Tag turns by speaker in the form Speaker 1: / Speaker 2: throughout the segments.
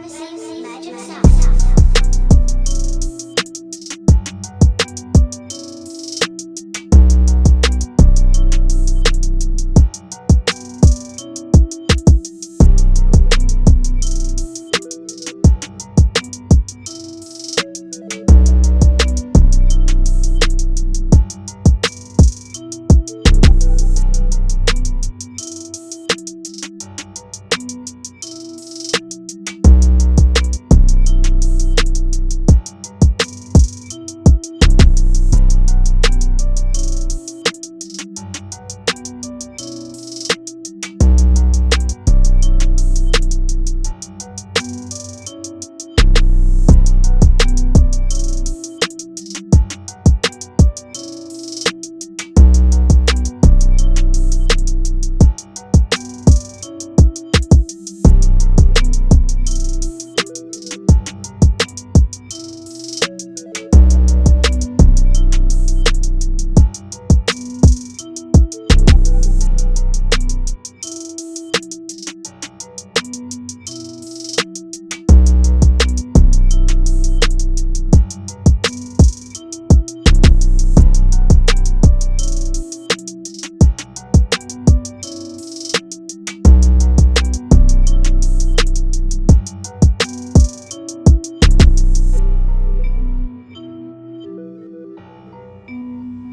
Speaker 1: privacy, magic sound.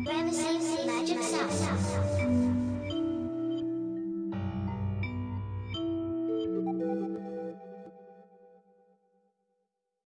Speaker 1: Ramesses Magic Sound.